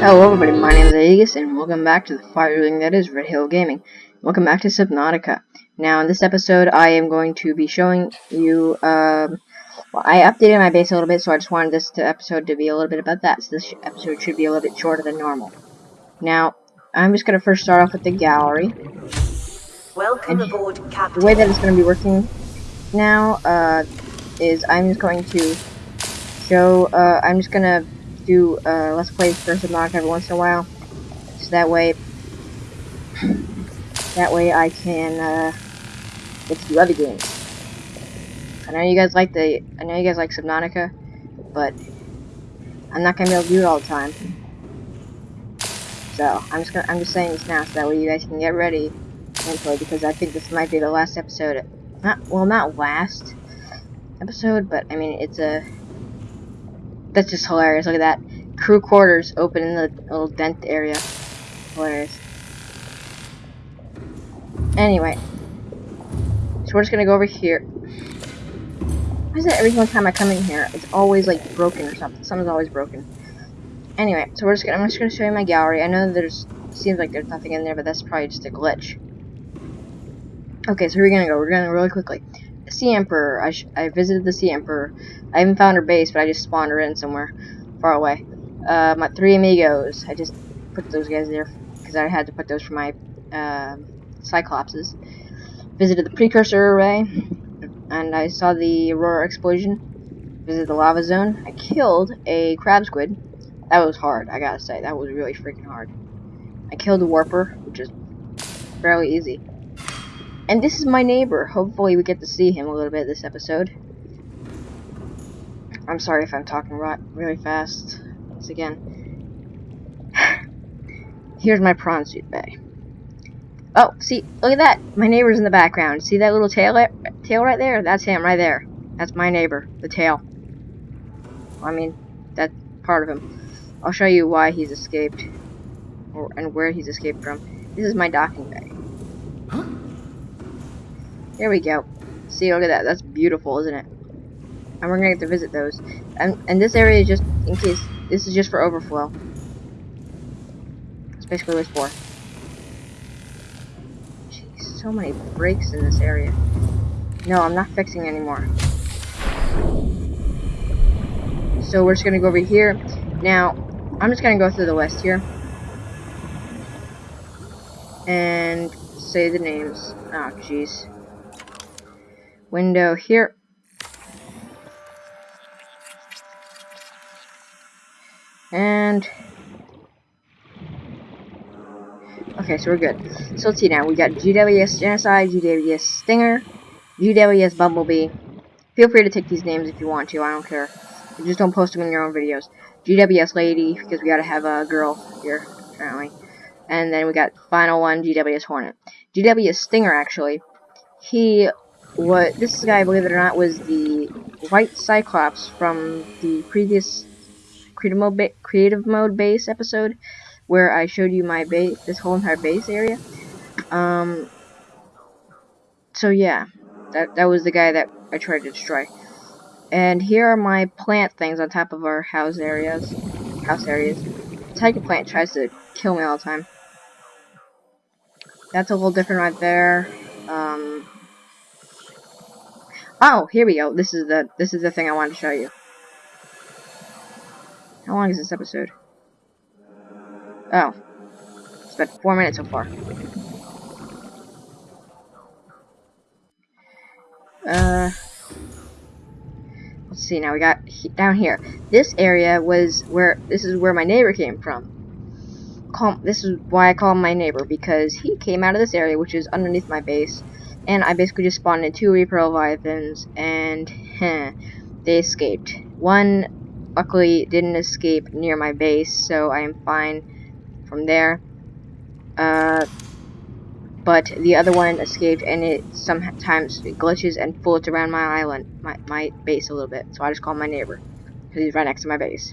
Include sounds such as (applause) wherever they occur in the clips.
Hello everybody, my name is Aegis, and welcome back to the fire ring that is Red Hill Gaming. Welcome back to Subnautica. Now, in this episode, I am going to be showing you, um, well, I updated my base a little bit, so I just wanted this to episode to be a little bit about that, so this episode should be a little bit shorter than normal. Now, I'm just going to first start off with the gallery. Welcome And aboard, Captain. The way that it's going to be working now, uh, is I'm just going to show, uh, I'm just going to do, uh, Let's Play for Subnautica every once in a while, so that way, that way I can, uh, get to do other games. I know you guys like the, I know you guys like Subnautica, but I'm not gonna be able to do it all the time. So, I'm just gonna, I'm just saying this now, so that way you guys can get ready mentally, because I think this might be the last episode, not, well, not last episode, but, I mean, it's a, that's just hilarious, look at that. Crew quarters open in the little dent area. Hilarious. Anyway. So we're just gonna go over here. Why is it every single time I come in here, it's always like broken or something? Something's always broken. Anyway, so we're just gonna, I'm just gonna show you my gallery. I know there's, seems like there's nothing in there, but that's probably just a glitch. Okay, so we're gonna go. We're gonna really quickly. Sea Emperor. I, I visited the Sea Emperor. I haven't found her base, but I just spawned her in somewhere far away. Uh, my three amigos. I just put those guys there because I had to put those for my uh, Cyclopses. Visited the Precursor Array, and I saw the Aurora explosion. Visited the Lava Zone. I killed a crab squid. That was hard, I gotta say. That was really freaking hard. I killed a Warper, which is fairly easy. And this is my neighbor. Hopefully we get to see him a little bit this episode. I'm sorry if I'm talking really fast. Once again. (sighs) Here's my prawn suit bay. Oh, see, look at that. My neighbor's in the background. See that little tail, tail right there? That's him right there. That's my neighbor, the tail. I mean, that's part of him. I'll show you why he's escaped. Or, and where he's escaped from. This is my docking bay. Here we go. See, look at that. That's beautiful, isn't it? And we're gonna get to visit those. And and this area is just in case. This is just for overflow. That's basically what it's for. Jeez, so many breaks in this area. No, I'm not fixing anymore. So we're just gonna go over here. Now, I'm just gonna go through the list here. And say the names. Oh, jeez window here. And okay, so we're good. So let's see now. We got GWS Genocide, GWS Stinger, GWS Bumblebee. Feel free to take these names if you want to. I don't care. Just don't post them in your own videos. GWS Lady because we gotta have a girl here apparently. And then we got final one, GWS Hornet. GWS Stinger actually. He what this guy, believe it or not, was the White Cyclops from the previous creative mode, creative mode base episode, where I showed you my base, this whole entire base area. Um. So yeah, that that was the guy that I tried to destroy. And here are my plant things on top of our house areas. House areas. Tiger plant tries to kill me all the time. That's a little different right there. Um. Oh, here we go. This is the this is the thing I wanted to show you. How long is this episode? Oh. It's been four minutes so far. Uh Let's see now we got he down here. This area was where this is where my neighbor came from. Call, this is why I call him my neighbor because he came out of this area which is underneath my base and I basically just spawned in two Reaper Leviathans, and heh, they escaped. One, luckily, didn't escape near my base, so I am fine from there. Uh, but the other one escaped, and it sometimes glitches and floats around my island, my, my base a little bit, so I just call my neighbor, because he's right next to my base.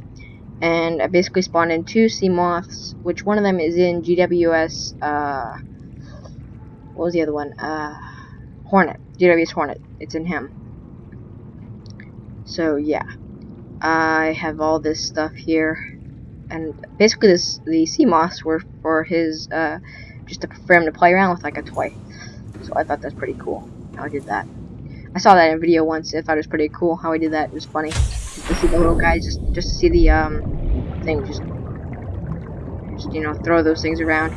And I basically spawned in two sea moths, which one of them is in GWS, uh, what was the other one? Uh, Hornet. GWS Hornet. It's in him. So, yeah. I have all this stuff here. and basically this the sea moths were for his uh, just to, for him to play around with like a toy. So I thought that's pretty cool how I did that. I saw that in a video once. I thought it was pretty cool how I did that. It was funny to see the little guys just just to see the um thing just just you know throw those things around.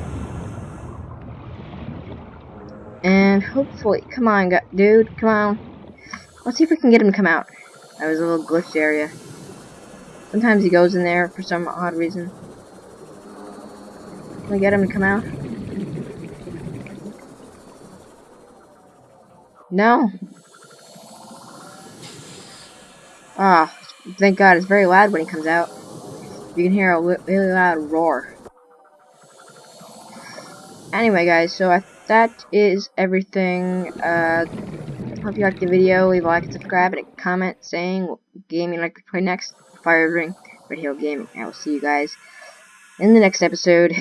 And hopefully, come on, dude, come on. Let's see if we can get him to come out. That was a little glitched area. Sometimes he goes in there for some odd reason. Can we get him to come out? No. Ah, thank God, it's very loud when he comes out. You can hear a really loud roar. Anyway, guys, so I, that is everything. Uh, hope you liked the video. Leave a like and subscribe and a comment saying what game you'd like to play next. Fire Ring Radio Gaming. I will see you guys in the next episode.